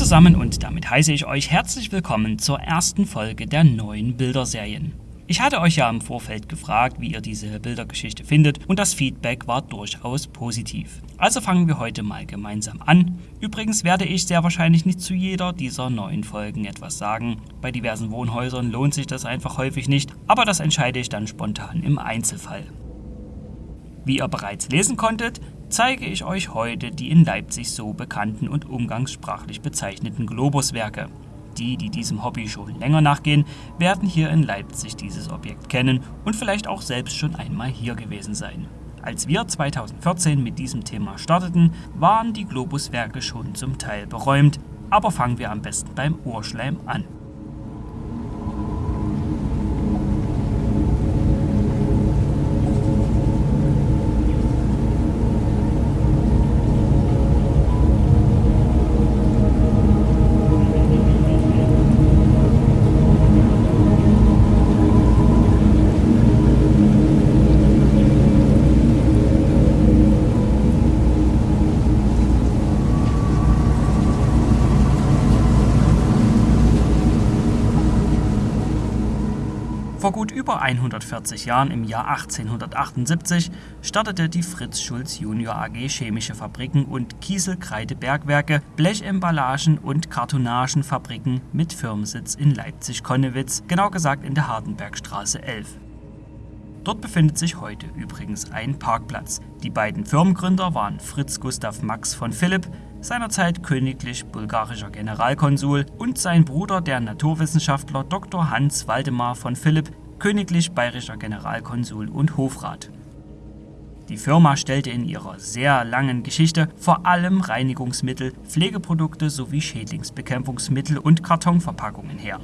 Zusammen und damit heiße ich euch herzlich willkommen zur ersten Folge der neuen Bilderserien. Ich hatte euch ja im Vorfeld gefragt, wie ihr diese Bildergeschichte findet und das Feedback war durchaus positiv. Also fangen wir heute mal gemeinsam an. Übrigens werde ich sehr wahrscheinlich nicht zu jeder dieser neuen Folgen etwas sagen. Bei diversen Wohnhäusern lohnt sich das einfach häufig nicht, aber das entscheide ich dann spontan im Einzelfall. Wie ihr bereits lesen konntet, zeige ich euch heute die in Leipzig so bekannten und umgangssprachlich bezeichneten Globuswerke. Die, die diesem Hobby schon länger nachgehen, werden hier in Leipzig dieses Objekt kennen und vielleicht auch selbst schon einmal hier gewesen sein. Als wir 2014 mit diesem Thema starteten, waren die Globuswerke schon zum Teil beräumt, aber fangen wir am besten beim Urschleim an. Vor gut über 140 Jahren, im Jahr 1878, startete die Fritz Schulz Junior AG chemische Fabriken und Kieselkreidebergwerke, Blechemballagen und Kartonagenfabriken mit Firmensitz in Leipzig-Konnewitz, genau gesagt in der Hardenbergstraße 11. Dort befindet sich heute übrigens ein Parkplatz. Die beiden Firmengründer waren Fritz Gustav Max von Philipp, seinerzeit königlich bulgarischer Generalkonsul, und sein Bruder, der Naturwissenschaftler Dr. Hans Waldemar von Philipp, königlich bayerischer Generalkonsul und Hofrat. Die Firma stellte in ihrer sehr langen Geschichte vor allem Reinigungsmittel, Pflegeprodukte sowie Schädlingsbekämpfungsmittel und Kartonverpackungen her.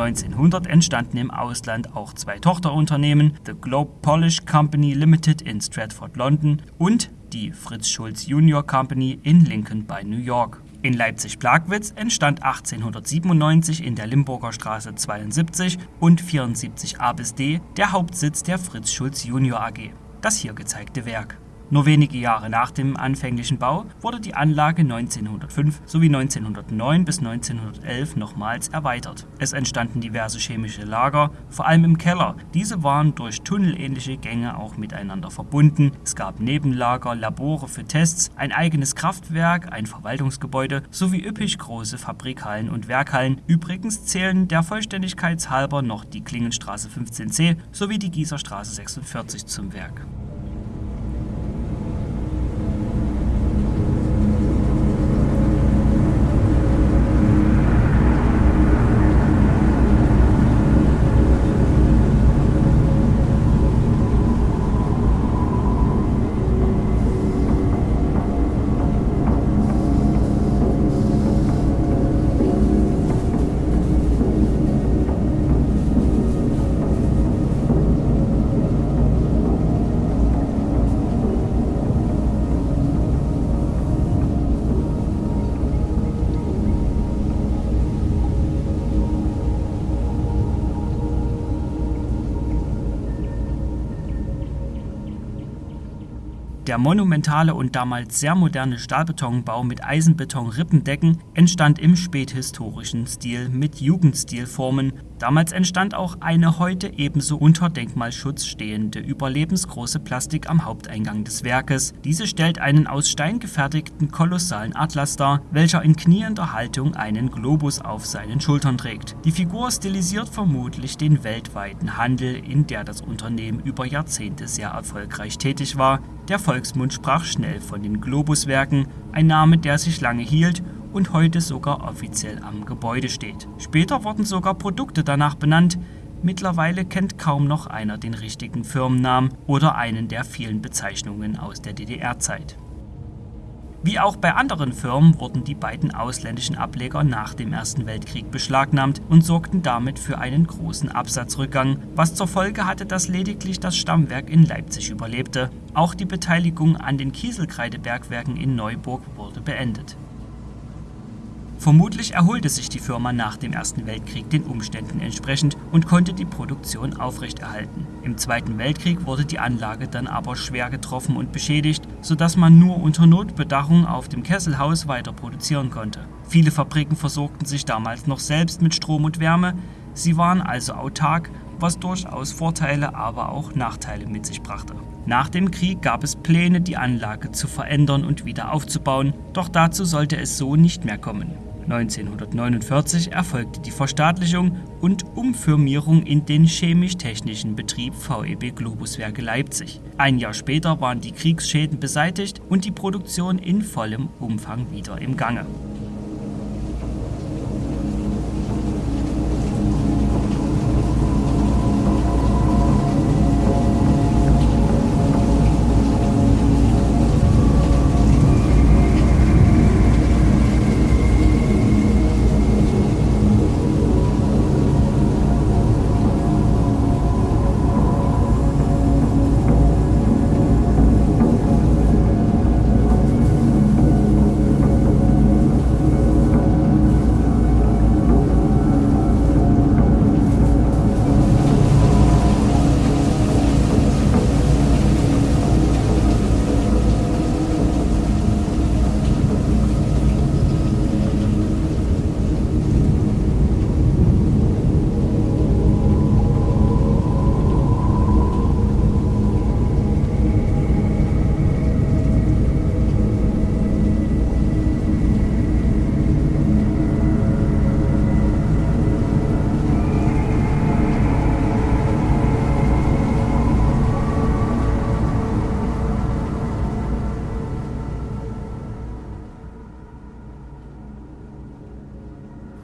1900 entstanden im Ausland auch zwei Tochterunternehmen, The Globe Polish Company Limited in Stratford, London und die Fritz Schulz Junior Company in Lincoln bei New York. In Leipzig-Plagwitz entstand 1897 in der Limburger Straße 72 und 74a bis d der Hauptsitz der Fritz Schulz Junior AG, das hier gezeigte Werk. Nur wenige Jahre nach dem anfänglichen Bau wurde die Anlage 1905 sowie 1909 bis 1911 nochmals erweitert. Es entstanden diverse chemische Lager, vor allem im Keller. Diese waren durch tunnelähnliche Gänge auch miteinander verbunden. Es gab Nebenlager, Labore für Tests, ein eigenes Kraftwerk, ein Verwaltungsgebäude sowie üppig große Fabrikhallen und Werkhallen. Übrigens zählen der Vollständigkeit halber noch die Klingenstraße 15c sowie die Gießerstraße 46 zum Werk. Der monumentale und damals sehr moderne Stahlbetonbau mit Eisenbeton-Rippendecken entstand im späthistorischen Stil mit Jugendstilformen Damals entstand auch eine heute ebenso unter Denkmalschutz stehende überlebensgroße Plastik am Haupteingang des Werkes. Diese stellt einen aus Stein gefertigten kolossalen Atlas dar, welcher in kniender Haltung einen Globus auf seinen Schultern trägt. Die Figur stilisiert vermutlich den weltweiten Handel, in der das Unternehmen über Jahrzehnte sehr erfolgreich tätig war. Der Volksmund sprach schnell von den Globuswerken, ein Name, der sich lange hielt und heute sogar offiziell am Gebäude steht. Später wurden sogar Produkte danach benannt. Mittlerweile kennt kaum noch einer den richtigen Firmennamen oder einen der vielen Bezeichnungen aus der DDR-Zeit. Wie auch bei anderen Firmen wurden die beiden ausländischen Ableger nach dem Ersten Weltkrieg beschlagnahmt und sorgten damit für einen großen Absatzrückgang, was zur Folge hatte, dass lediglich das Stammwerk in Leipzig überlebte. Auch die Beteiligung an den Kieselkreidebergwerken in Neuburg wurde beendet Vermutlich erholte sich die Firma nach dem Ersten Weltkrieg den Umständen entsprechend und konnte die Produktion aufrechterhalten. Im Zweiten Weltkrieg wurde die Anlage dann aber schwer getroffen und beschädigt, sodass man nur unter Notbedachung auf dem Kesselhaus weiter produzieren konnte. Viele Fabriken versorgten sich damals noch selbst mit Strom und Wärme, sie waren also autark, was durchaus Vorteile, aber auch Nachteile mit sich brachte. Nach dem Krieg gab es Pläne, die Anlage zu verändern und wieder aufzubauen, doch dazu sollte es so nicht mehr kommen. 1949 erfolgte die Verstaatlichung und Umfirmierung in den chemisch-technischen Betrieb VEB Globuswerke Leipzig. Ein Jahr später waren die Kriegsschäden beseitigt und die Produktion in vollem Umfang wieder im Gange.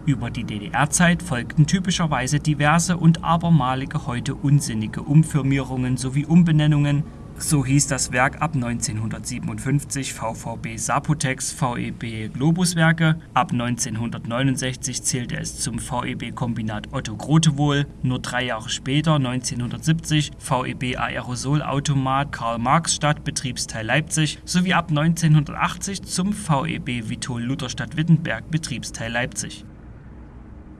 Über die DDR-Zeit folgten typischerweise diverse und abermalige heute unsinnige Umfirmierungen sowie Umbenennungen, so hieß das Werk ab 1957 VVB Sapotex VEB Globuswerke, ab 1969 zählte es zum VEB Kombinat Otto Grotewohl, nur drei Jahre später 1970 VEB Aerosolautomat Karl-Marx-Stadt Betriebsteil Leipzig sowie ab 1980 zum VEB Vitol Lutherstadt Wittenberg Betriebsteil Leipzig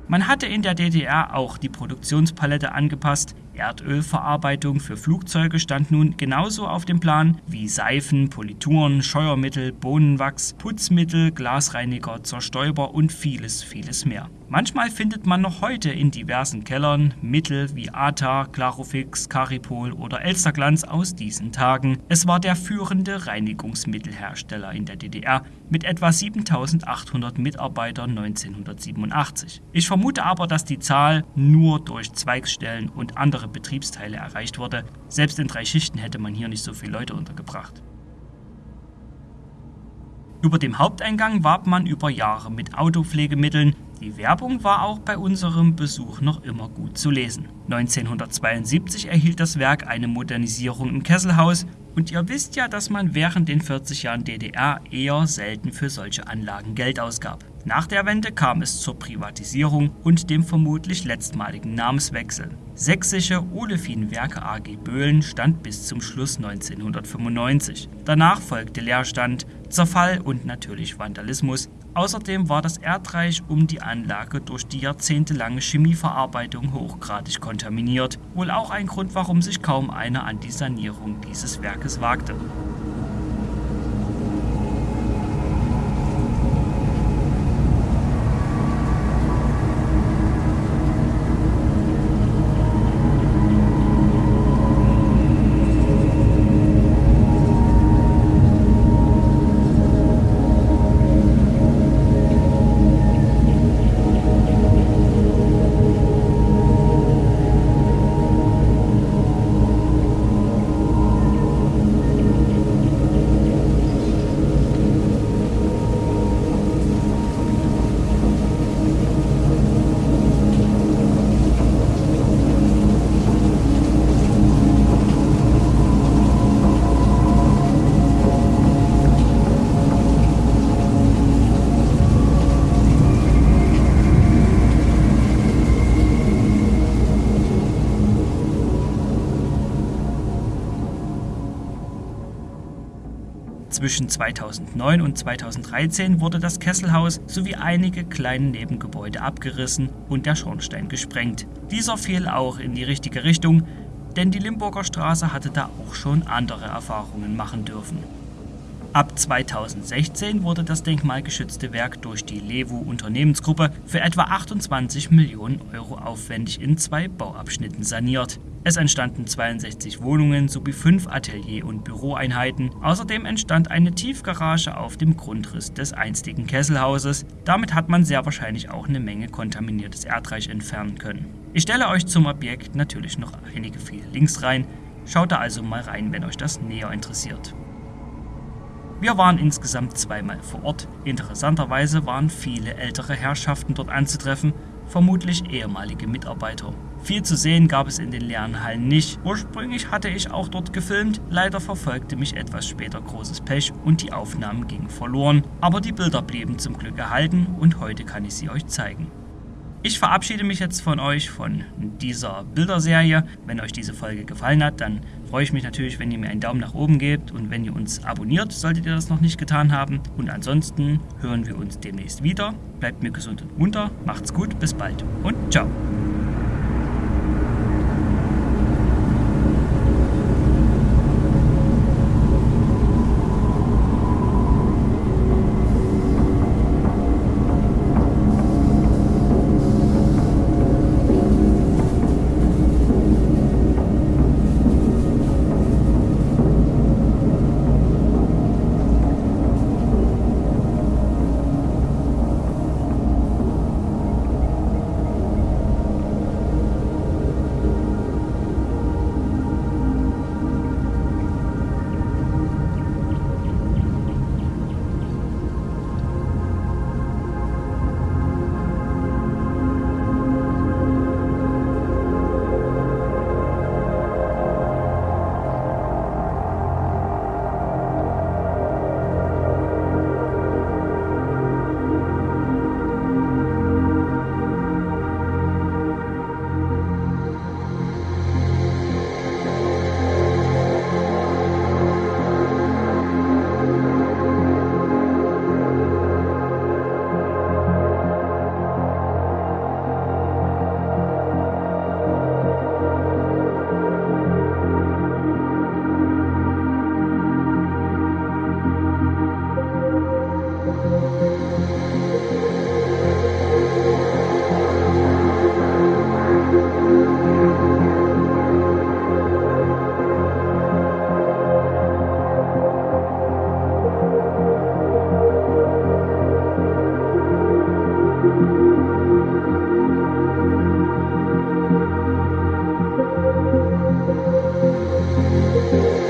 man hatte in der DDR auch die Produktionspalette angepasst, Erdölverarbeitung für Flugzeuge stand nun genauso auf dem Plan wie Seifen, Polituren, Scheuermittel, Bohnenwachs, Putzmittel, Glasreiniger, Zerstäuber und vieles, vieles mehr. Manchmal findet man noch heute in diversen Kellern Mittel wie ATA, Clarofix, Caripol oder Elsterglanz aus diesen Tagen. Es war der führende Reinigungsmittelhersteller in der DDR mit etwa 7800 Mitarbeitern 1987. Ich vermute aber, dass die Zahl nur durch Zweigstellen und andere Betriebsteile erreicht wurde. Selbst in drei Schichten hätte man hier nicht so viele Leute untergebracht. Über dem Haupteingang warb man über Jahre mit Autopflegemitteln, die Werbung war auch bei unserem Besuch noch immer gut zu lesen. 1972 erhielt das Werk eine Modernisierung im Kesselhaus und ihr wisst ja, dass man während den 40 Jahren DDR eher selten für solche Anlagen Geld ausgab. Nach der Wende kam es zur Privatisierung und dem vermutlich letztmaligen Namenswechsel. Sächsische Olefinwerke AG Böhlen stand bis zum Schluss 1995. Danach folgte Leerstand, Zerfall und natürlich Vandalismus, Außerdem war das Erdreich um die Anlage durch die jahrzehntelange Chemieverarbeitung hochgradig kontaminiert, wohl auch ein Grund, warum sich kaum einer an die Sanierung dieses Werkes wagte Zwischen 2009 und 2013 wurde das Kesselhaus sowie einige kleine Nebengebäude abgerissen und der Schornstein gesprengt. Dieser fiel auch in die richtige Richtung, denn die Limburger Straße hatte da auch schon andere Erfahrungen machen dürfen. Ab 2016 wurde das denkmalgeschützte Werk durch die Lewu Unternehmensgruppe für etwa 28 Millionen Euro aufwendig in zwei Bauabschnitten saniert. Es entstanden 62 Wohnungen sowie fünf Atelier- und Büroeinheiten. Außerdem entstand eine Tiefgarage auf dem Grundriss des einstigen Kesselhauses. Damit hat man sehr wahrscheinlich auch eine Menge kontaminiertes Erdreich entfernen können. Ich stelle euch zum Objekt natürlich noch einige viele Links rein. Schaut da also mal rein, wenn euch das näher interessiert. Wir waren insgesamt zweimal vor Ort. Interessanterweise waren viele ältere Herrschaften dort anzutreffen, vermutlich ehemalige Mitarbeiter. Viel zu sehen gab es in den leeren Hallen nicht. Ursprünglich hatte ich auch dort gefilmt, leider verfolgte mich etwas später großes Pech und die Aufnahmen gingen verloren, aber die Bilder blieben zum Glück erhalten und heute kann ich sie euch zeigen. Ich verabschiede mich jetzt von euch von dieser Bilderserie. Wenn euch diese Folge gefallen hat, dann freue ich mich natürlich, wenn ihr mir einen Daumen nach oben gebt und wenn ihr uns abonniert, solltet ihr das noch nicht getan haben. Und ansonsten hören wir uns demnächst wieder. Bleibt mir gesund und munter, macht's gut, bis bald und ciao. Thank you.